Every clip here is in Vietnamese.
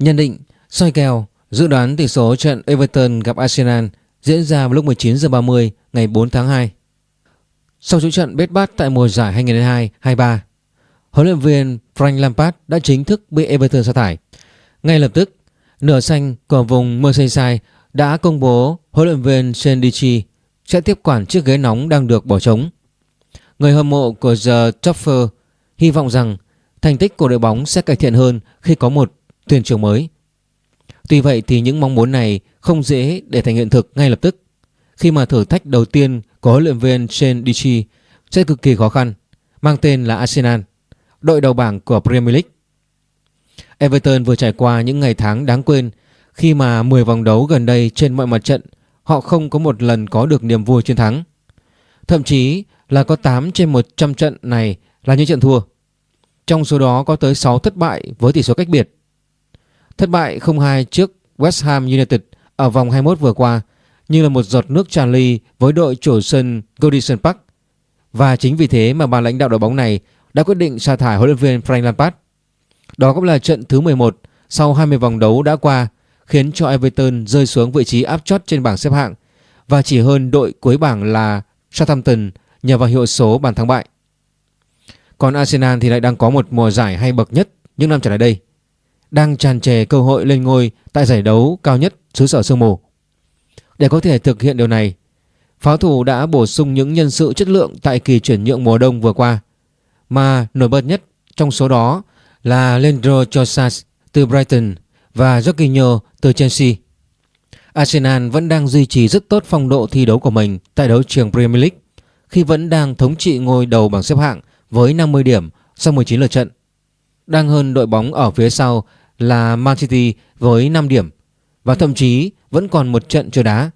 Nhận định, soi kèo, dự đoán tỷ số trận Everton gặp Arsenal diễn ra vào lúc 19 h 30 ngày 4 tháng 2. Sau chuỗi trận bết bát tại mùa giải 2022-23, huấn luyện viên Frank Lampard đã chính thức bị Everton sa thải. Ngay lập tức, nửa xanh của vùng Merseyside đã công bố huấn luyện viên Sendici sẽ tiếp quản chiếc ghế nóng đang được bỏ trống. Người hâm mộ của The Topfer hy vọng rằng thành tích của đội bóng sẽ cải thiện hơn khi có một thuyền trưởng mới. Tuy vậy thì những mong muốn này không dễ để thành hiện thực ngay lập tức khi mà thử thách đầu tiên của huấn luyện viên Shane Dichi sẽ cực kỳ khó khăn, mang tên là Arsenal, đội đầu bảng của Premier League. Everton vừa trải qua những ngày tháng đáng quên khi mà 10 vòng đấu gần đây trên mọi mặt trận họ không có một lần có được niềm vui chiến thắng. Thậm chí là có 8 trên 100 trận này là những trận thua. Trong số đó có tới 6 thất bại với tỷ số cách biệt. Thất bại 0-2 trước West Ham United ở vòng 21 vừa qua như là một giọt nước tràn ly với đội chủ sân Goodison Park. Và chính vì thế mà ban lãnh đạo đội bóng này đã quyết định sa thải huấn luyện viên Frank Lampard. Đó cũng là trận thứ 11 sau 20 vòng đấu đã qua, khiến cho Everton rơi xuống vị trí áp chót trên bảng xếp hạng và chỉ hơn đội cuối bảng là Southampton nhờ vào hiệu số bàn thắng bại. Còn Arsenal thì lại đang có một mùa giải hay bậc nhất những năm trở lại đây. Đang tràn trề cơ hội lên ngôi tại giải đấu cao nhất xứ sở sương mù. Để có thể thực hiện điều này, pháo thủ đã bổ sung những nhân sự chất lượng tại kỳ chuyển nhượng mùa đông vừa qua. Mà nổi bật nhất trong số đó là Leandro Trossard từ Brighton và Jorginho từ Chelsea. Arsenal vẫn đang duy trì rất tốt phong độ thi đấu của mình tại đấu trường Premier League khi vẫn đang thống trị ngôi đầu bảng xếp hạng với 50 điểm sau 19 lượt trận. Đang hơn đội bóng ở phía sau là Man City với 5 điểm và thậm chí vẫn còn một trận chưa đá.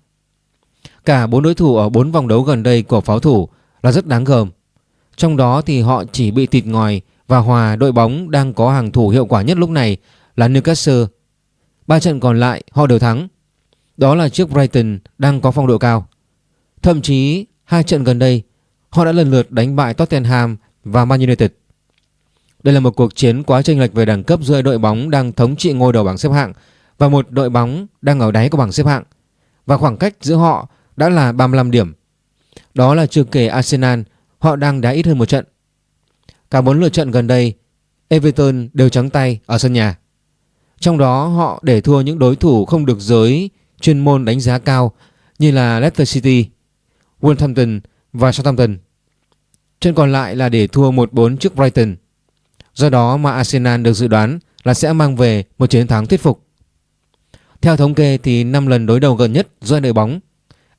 Cả bốn đối thủ ở bốn vòng đấu gần đây của pháo thủ là rất đáng gờm. Trong đó thì họ chỉ bị tịt ngòi và hòa đội bóng đang có hàng thủ hiệu quả nhất lúc này là Newcastle. Ba trận còn lại họ đều thắng. Đó là trước Brighton đang có phong độ cao. Thậm chí hai trận gần đây, họ đã lần lượt đánh bại Tottenham và Man United. Đây là một cuộc chiến quá chênh lệch về đẳng cấp giữa đội bóng đang thống trị ngôi đầu bảng xếp hạng và một đội bóng đang ở đáy của bảng xếp hạng và khoảng cách giữa họ đã là 35 điểm. Đó là chưa kể Arsenal, họ đang đá ít hơn một trận. Cả bốn lượt trận gần đây, Everton đều trắng tay ở sân nhà. Trong đó họ để thua những đối thủ không được giới chuyên môn đánh giá cao như là Leicester City, Wolverhampton và Southampton. Trận còn lại là để thua 1-4 trước Brighton. Do đó mà Arsenal được dự đoán là sẽ mang về một chiến thắng thuyết phục. Theo thống kê thì 5 lần đối đầu gần nhất giữa đội bóng,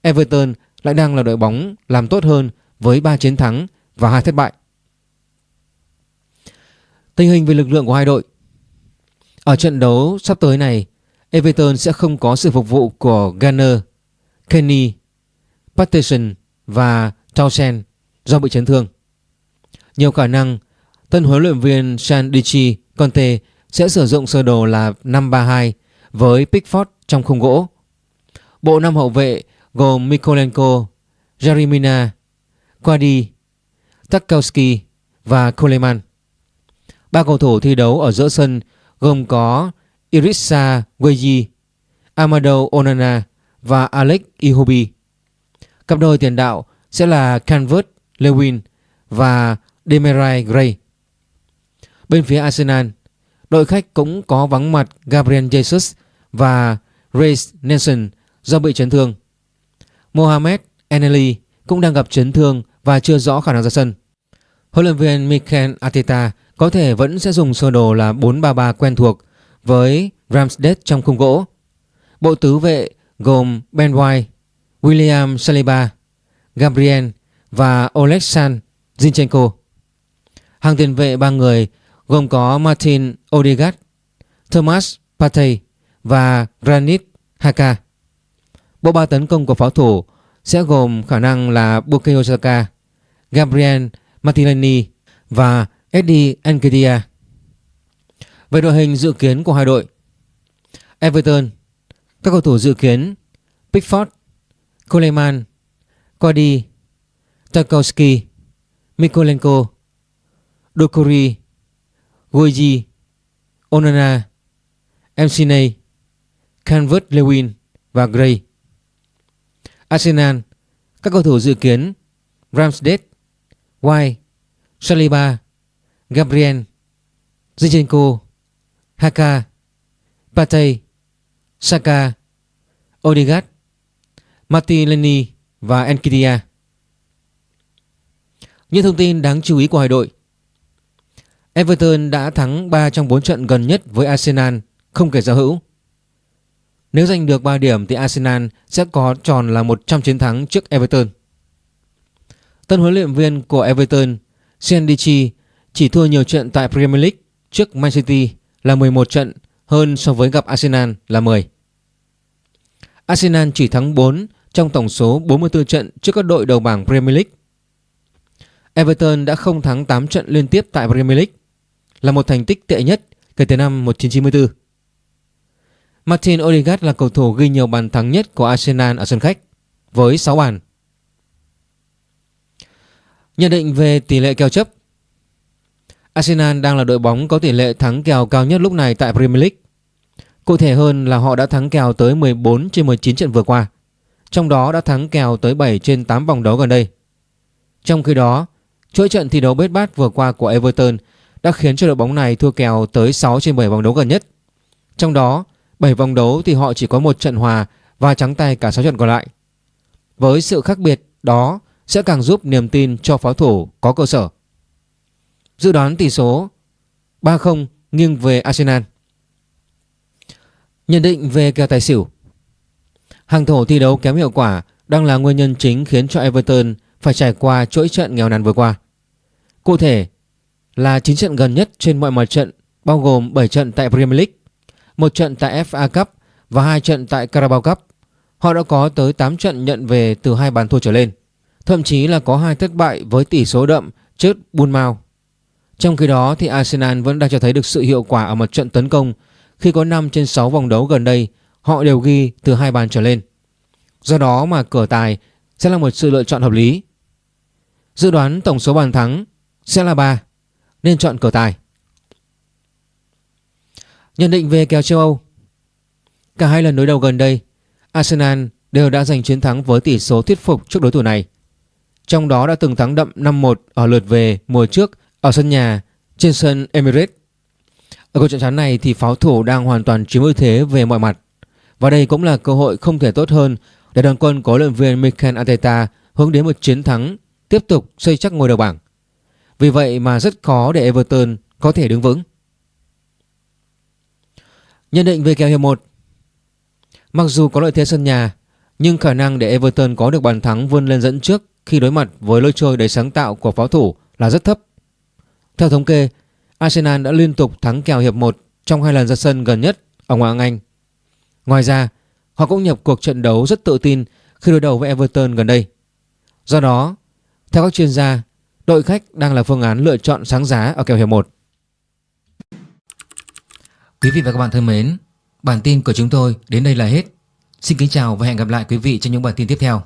Everton lại đang là đội bóng làm tốt hơn với 3 chiến thắng và 2 thất bại. Tình hình về lực lượng của hai đội Ở trận đấu sắp tới này, Everton sẽ không có sự phục vụ của Garner, Kenny, Patterson và Townsend do bị chấn thương. Nhiều khả năng tân huấn luyện viên Sandici Conte sẽ sử dụng sơ đồ là 5-3-2 với Pickford trong khung gỗ. Bộ năm hậu vệ gồm Mikolenko, Jarimina, Quadi, Tarkowski và Coleman. Ba cầu thủ thi đấu ở giữa sân gồm có Irissa Gueyi, Amado Onana và Alex Ihobi. Cặp đôi tiền đạo sẽ là Canvert Lewin và Demarai Gray. Bên phía Arsenal, đội khách cũng có vắng mặt Gabriel Jesus và Reece Nelson do bị chấn thương. Mohamed Eneli cũng đang gặp chấn thương và chưa rõ khả năng ra sân. Huấn luyện viên Mikel Arteta có thể vẫn sẽ dùng sơ đồ là 4-3-3 quen thuộc với Ramsdale trong khung gỗ. Bộ tứ vệ gồm Ben White, William Saliba, Gabriel và Oleksandr Zinchenko. Hàng tiền vệ ba người gồm có Martin Odegaard, Thomas Partey và Granit Haka. Bộ ba tấn công của pháo thủ sẽ gồm khả năng là Bukayo Saka, Gabriel Martinelli và Eddie Nketiah. Về đội hình dự kiến của hai đội Everton Các cầu thủ dự kiến Pickford Coleman Cody Tarkowski Mikolenko Dokori Goji Onana McNay, Canvert Lewin và Gray. Arsenal, các cầu thủ dự kiến Ramsdale, White, Saliba, Gabriel, Zinchenko, Haka, Partey, Saka, Odegaard, Martinelli và Enkidia. Những thông tin đáng chú ý của hai đội Everton đã thắng 3 trong 4 trận gần nhất với Arsenal, không kể giao hữu. Nếu giành được 3 điểm thì Arsenal sẽ có tròn là 100 chiến thắng trước Everton. Tân huấn luyện viên của Everton, Sendici, chỉ thua nhiều trận tại Premier League trước Man City là 11 trận hơn so với gặp Arsenal là 10. Arsenal chỉ thắng 4 trong tổng số 44 trận trước các đội đầu bảng Premier League. Everton đã không thắng 8 trận liên tiếp tại Premier League, là một thành tích tệ nhất kể từ năm 1994. Martin Odegaard là cầu thủ ghi nhiều bàn thắng nhất của Arsenal ở sân khách với 6 bàn. Nhận định về tỷ lệ kèo chấp Arsenal đang là đội bóng có tỷ lệ thắng kèo cao nhất lúc này tại Premier League. Cụ thể hơn là họ đã thắng kèo tới 14 trên 19 trận vừa qua, trong đó đã thắng kèo tới 7 trên 8 vòng đấu gần đây. Trong khi đó, chuỗi trận thi đấu bết bát vừa qua của Everton đã khiến cho đội bóng này thua kèo tới 6 trên 7 vòng đấu gần nhất. Trong đó, 7 vòng đấu thì họ chỉ có một trận hòa và trắng tay cả 6 trận còn lại. Với sự khác biệt đó sẽ càng giúp niềm tin cho pháo thủ có cơ sở. Dự đoán tỷ số 3-0 nghiêng về Arsenal. Nhận định về kèo tài xỉu Hàng thổ thi đấu kém hiệu quả đang là nguyên nhân chính khiến cho Everton phải trải qua chuỗi trận nghèo nàn vừa qua. Cụ thể là 9 trận gần nhất trên mọi mặt trận bao gồm 7 trận tại Premier League, một trận tại FA Cup và hai trận tại Carabao Cup. Họ đã có tới 8 trận nhận về từ hai bàn thua trở lên. Thậm chí là có hai thất bại với tỷ số đậm trước Bournemouth. Trong khi đó thì Arsenal vẫn đang cho thấy được sự hiệu quả ở mặt trận tấn công khi có 5 trên 6 vòng đấu gần đây họ đều ghi từ hai bàn trở lên. Do đó mà cửa tài sẽ là một sự lựa chọn hợp lý. Dự đoán tổng số bàn thắng sẽ là 3 nên chọn cửa tài. Nhận định về kèo châu Âu Cả hai lần đối đầu gần đây, Arsenal đều đã giành chiến thắng với tỷ số thuyết phục trước đối thủ này. Trong đó đã từng thắng đậm 5-1 ở lượt về mùa trước ở sân nhà trên sân Emirates. Ở cuộc trận chắn này thì pháo thủ đang hoàn toàn chiếm ưu thế về mọi mặt. Và đây cũng là cơ hội không thể tốt hơn để đoàn quân có luyện viên Mikel Arteta hướng đến một chiến thắng tiếp tục xây chắc ngôi đầu bảng. Vì vậy mà rất khó để Everton có thể đứng vững. Nhận định về kèo hiệp 1 Mặc dù có lợi thế sân nhà nhưng khả năng để Everton có được bàn thắng vươn lên dẫn trước khi đối mặt với lối chơi đầy sáng tạo của pháo thủ là rất thấp. Theo thống kê, Arsenal đã liên tục thắng kèo hiệp 1 trong hai lần ra sân gần nhất ở Ngoại hạng Anh. Ngoài ra, họ cũng nhập cuộc trận đấu rất tự tin khi đối đầu với Everton gần đây. Do đó, theo các chuyên gia, đội khách đang là phương án lựa chọn sáng giá ở kèo hiệp 1. Quý vị và các bạn thân mến, bản tin của chúng tôi đến đây là hết. Xin kính chào và hẹn gặp lại quý vị trong những bản tin tiếp theo.